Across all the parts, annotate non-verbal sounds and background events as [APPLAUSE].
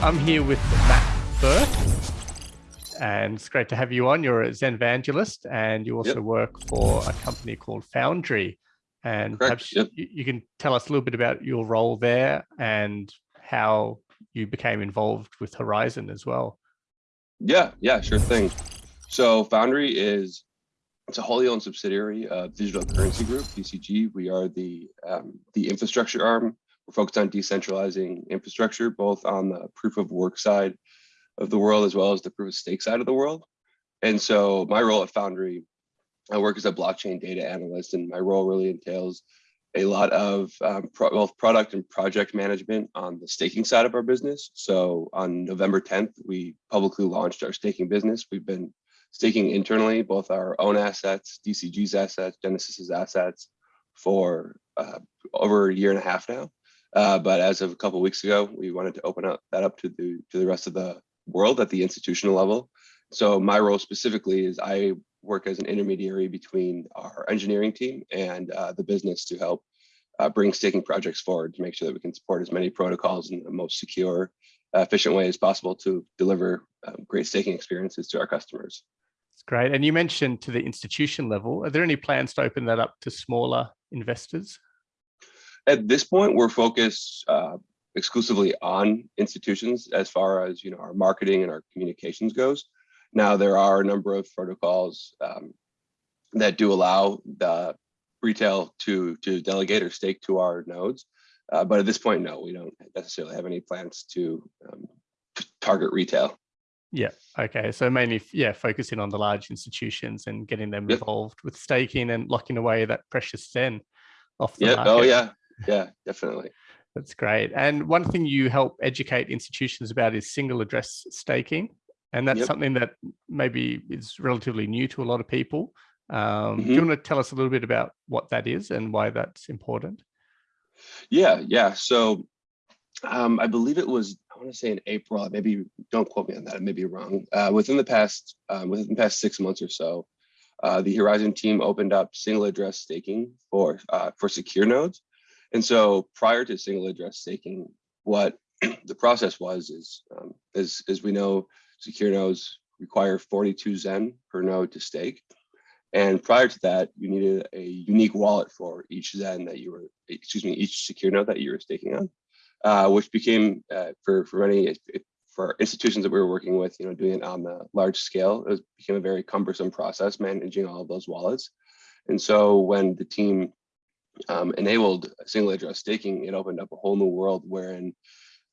I'm here with Matt Firth, and it's great to have you on. You're a Zen evangelist, and you also yep. work for a company called Foundry. And Correct. perhaps yep. you, you can tell us a little bit about your role there and how you became involved with Horizen as well. Yeah, yeah, sure thing. So Foundry is it's a wholly owned subsidiary of Digital Currency Group, DCG. We are the um, the infrastructure arm. We're focused on decentralizing infrastructure, both on the proof of work side of the world, as well as the proof of stake side of the world. And so my role at Foundry, I work as a blockchain data analyst, and my role really entails a lot of um, pro both product and project management on the staking side of our business. So on November 10th, we publicly launched our staking business. We've been staking internally, both our own assets, DCG's assets, Genesis's assets for uh, over a year and a half now. Uh, but as of a couple of weeks ago, we wanted to open up that up to the to the rest of the world at the institutional level. So my role specifically is I work as an intermediary between our engineering team and uh, the business to help uh, bring staking projects forward to make sure that we can support as many protocols in the most secure, efficient way as possible to deliver um, great staking experiences to our customers. That's great. And you mentioned to the institution level, are there any plans to open that up to smaller investors? At this point, we're focused uh, exclusively on institutions as far as you know our marketing and our communications goes. Now, there are a number of protocols um, that do allow the retail to, to delegate or stake to our nodes. Uh, but at this point, no, we don't necessarily have any plans to um, target retail. Yeah. Okay. So mainly, yeah, focusing on the large institutions and getting them yep. involved with staking and locking away that precious Zen off the yeah. market. Oh, yeah. Yeah, definitely. That's great. And one thing you help educate institutions about is single address staking. And that's yep. something that maybe is relatively new to a lot of people. Um, mm -hmm. Do you mm-hmm. want to tell us a little bit about what that is and why that's important? Yeah, yeah. So um, I believe it was, I want to say in April, maybe don't quote me on that, I may be wrong. Uh, within the past, um, within the past six months or so, uh, the Horizen team opened up single address staking for uh, for secure nodes. And so prior to single address staking, what [CLEARS THROAT] the process was is, um, as, as we know, secure nodes require 42 Zen per node to stake. And prior to that, you needed a unique wallet for each Zen that you were, excuse me, each secure node that you were staking on, uh, which became uh, for for many for institutions that we were working with, you know, doing it on the large scale, it became a very cumbersome process managing all of those wallets. And so when the team um, enabled single address staking, it opened up a whole new world wherein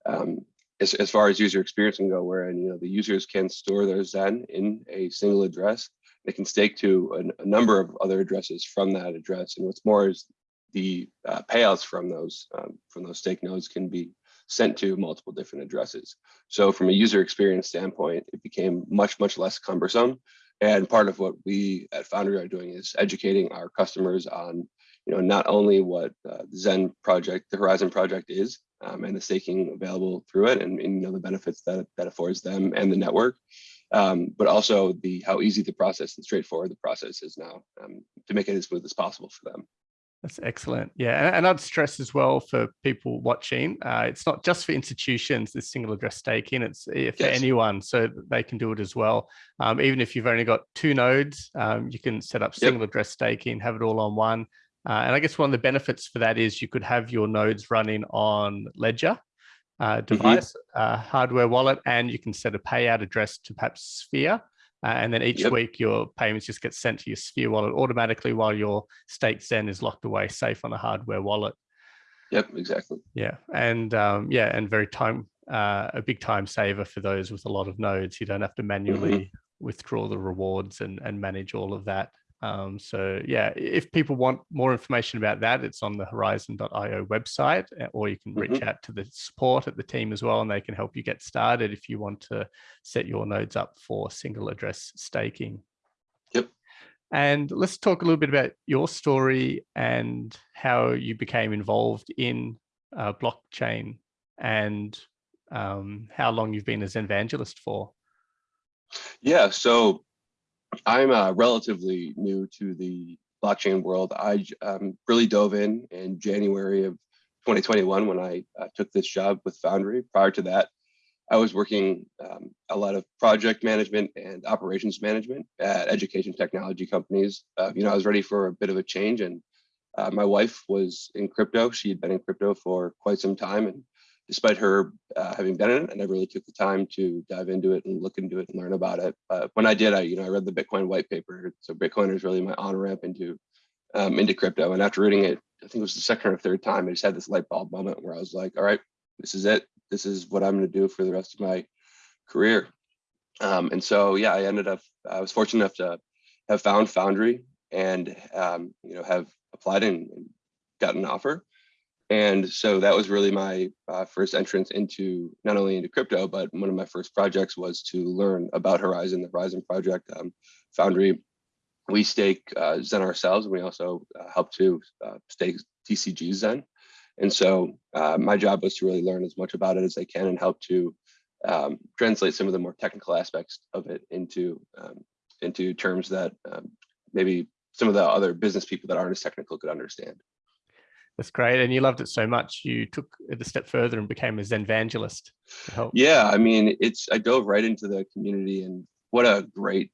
um, as, as far as user experience can go, wherein you know the users can store their Zen in a single address. They can stake to a, a number of other addresses from that address. And what's more is the uh, payouts from those um, from those stake nodes can be sent to multiple different addresses. So from a user experience standpoint, it became much, much less cumbersome. And part of what we at Foundry are doing is educating our customers on you know, not only what uh, the Zen project, the Horizen project is, um, and the staking available through it, and, and, you know the benefits that that affords them and the network, um, but also the how easy the process and straightforward the process is now um, to make it as smooth as possible for them. That's excellent. Yeah, and, and I'd stress as well for people watching, uh, it's not just for institutions, this single address staking, it's eh, for yes. anyone, so they can do it as well. Um, even if you've only got two nodes, um, you can set up single yep. address staking, have it all on one. Uh, and I guess one of the benefits for that is you could have your nodes running on Ledger uh, mm-hmm. device, mm -hmm. hardware wallet, and you can set a payout address to perhaps Sphere. Uh, and then each yep. week your payments just get sent to your Sphere wallet automatically while your state Zen is locked away safe on a hardware wallet. Yep, exactly. Yeah, and um, yeah, and very time uh, a big time saver for those with a lot of nodes. You don't have to manually mm -hmm. withdraw the rewards and and manage all of that. Um, so yeah, if people want more information about that, it's on the horizen.io website, eh, or you can reach mm -hmm. out to the support at the team as well, and they can help you get started if you want to set your nodes up for single address staking. Yep. And let's talk a little bit about your story and how you became involved in uh, blockchain and um, how long you've been as an evangelist for. Yeah, so I'm uh, relatively new to the blockchain world. I um, really dove in in January of 2021 when I uh, took this job with Foundry. Prior to that, I was working um, a lot of project management and operations management at education technology companies. Uh, you know, I was ready for a bit of a change and uh, my wife was in crypto. She had been in crypto for quite some time. And despite her uh, having been in it, I never really took the time to dive into it and look into it and learn about it. But when I did, I, you know, I read the Bitcoin white paper. So Bitcoin is really my on ramp into, um, into crypto. And after reading it, I think it was the second or third time, I just had this light bulb moment where I was like, all right, this is it this is what I'm going to do for the rest of my career. Um, and so, yeah, I ended up, I was fortunate enough to have found Foundry and, um, you know, have applied and, and gotten an offer. And so that was really my uh, first entrance into not only into crypto, but one of my first projects was to learn about Horizen, the Horizen project. Um, Foundry, we stake uh, Zen ourselves, and we also uh, help to uh, stake DCG Zen. And so uh, my job was to really learn as much about it as I can and help to um, translate some of the more technical aspects of it into um, into terms that um, maybe some of the other business people that aren't as technical could understand. That's great. And you loved it so much, you took it a step further and became a Zen evangelist. Yeah, I mean, it's I dove right into the community and what a great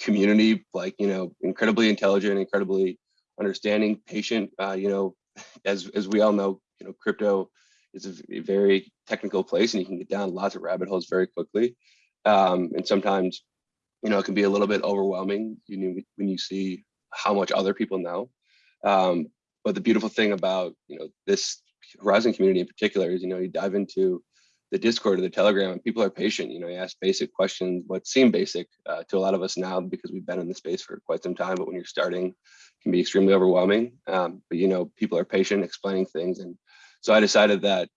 community, like, you know, incredibly intelligent, incredibly understanding, patient, uh, you know, as as we all know, you know, crypto is a very technical place, and you can get down lots of rabbit holes very quickly. Um, and sometimes, you know, it can be a little bit overwhelming. You when you see how much other people know. Um, but the beautiful thing about you know this Horizen community in particular is you know you dive into the Discord or the Telegram, and people are patient. You know, you ask basic questions, what seem basic uh, to a lot of us now because we've been in the space for quite some time. But when you're starting, can be extremely overwhelming. Um, but you know, people are patient, explaining things, and so I decided that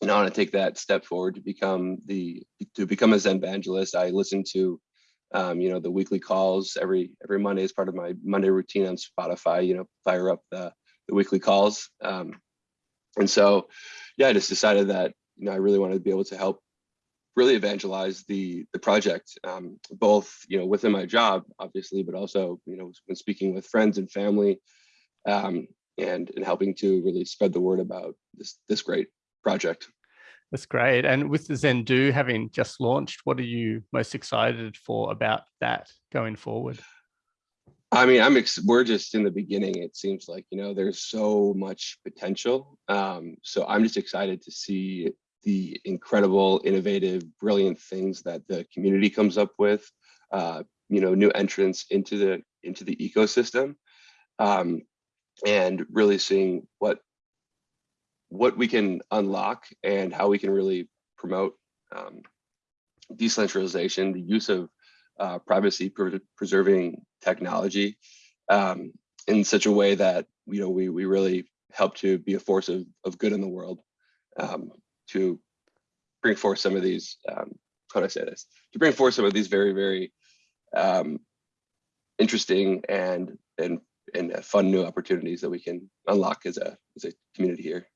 you know I want to take that step forward to become the to become a Zen evangelist. I listen to um, you know the weekly calls every every Monday as part of my Monday routine on Spotify. You know, fire up the the weekly calls, um, and so yeah, I just decided that you know I really wanted to be able to help really evangelize the the project um, both you know within my job obviously but also you know when speaking with friends and family um, and and helping to really spread the word about this this great project. That's great. And with the Zendoo having just launched what are you most excited for about that going forward I mean, I'm we're just in the beginning. It seems like you know there's so much potential. Um, so I'm just excited to see the incredible, innovative, brilliant things that the community comes up with, uh, you know, new entrants into the into the ecosystem, um, and really seeing what what we can unlock and how we can really promote um, decentralization, the use of uh, privacy pre preserving technology um, in such a way that you know we we really help to be a force of, of good in the world. Um, to bring forth some of these, um, how do I say this? To bring forth some of these very, very um, interesting and and and fun new opportunities that we can unlock as a as a community here.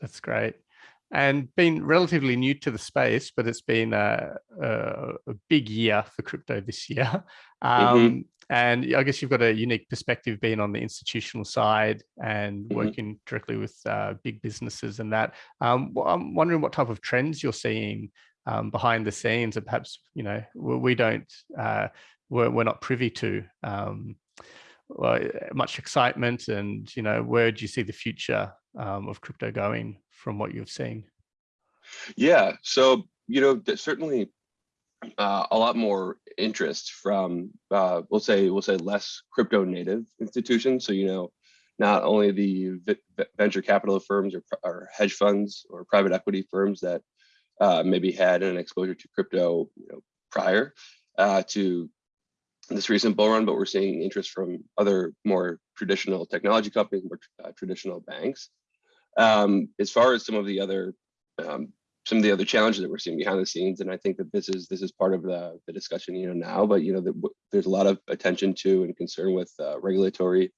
That's great. And been relatively new to the space, but it's been a, a, a big year for crypto this year. [LAUGHS] Um, mm -hmm. And I guess you've got a unique perspective being on the institutional side and mm -hmm. working directly with uh, big businesses and that. Um, well, I'm wondering what type of trends you're seeing um, behind the scenes and perhaps, you know, we don't, uh, we're, we're not privy to um, well, much excitement and, you know, where do you see the future um, of crypto going from what you've seen? Yeah, so, you know, certainly uh, a lot more interest from uh, we'll say we'll say less crypto native institutions. So you know, not only the venture capital firms or, or hedge funds or private equity firms that uh, maybe had an exposure to crypto you know, prior uh, to this recent bull run, but we're seeing interest from other more traditional technology companies, more uh, traditional banks. Um, as far as some of the other um, some of the other challenges that we're seeing behind the scenes. And I think that this is this is part of the, the discussion, you know, now, but you know, the, there's a lot of attention to and concern with uh, regulatory,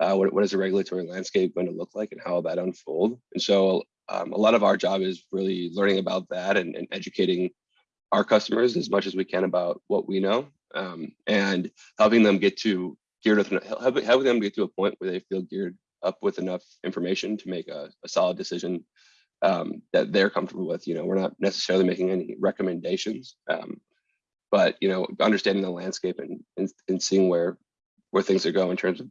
uh, what, what is the regulatory landscape going to look like and how will that unfold? And so um, a lot of our job is really learning about that and, and, educating our customers as much as we can about what we know um, and helping them get to geared with, helping, them get to a point where they feel geared up with enough information to make a, a solid decision um, that they're comfortable with. You know, we're not necessarily making any recommendations, um, but you know, understanding the landscape and, and and seeing where where things are going in terms of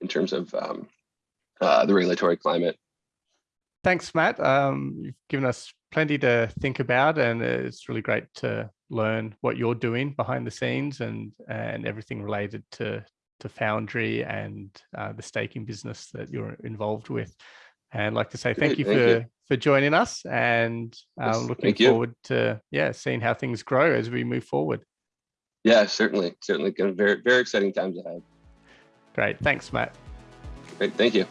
in terms of um, uh, the regulatory climate. Thanks, Matt. Um, you've given us plenty to think about, and it's really great to learn what you're doing behind the scenes and and everything related to to Foundry and uh, the staking business that you're involved with. And I'd like to say thank Great, you thank for you. for joining us, and Yes, um, looking thank you. forward to yeah seeing how things grow as we move forward. Yeah, certainly, certainly, very very exciting times ahead. Great, thanks, Matt. Great, thank you.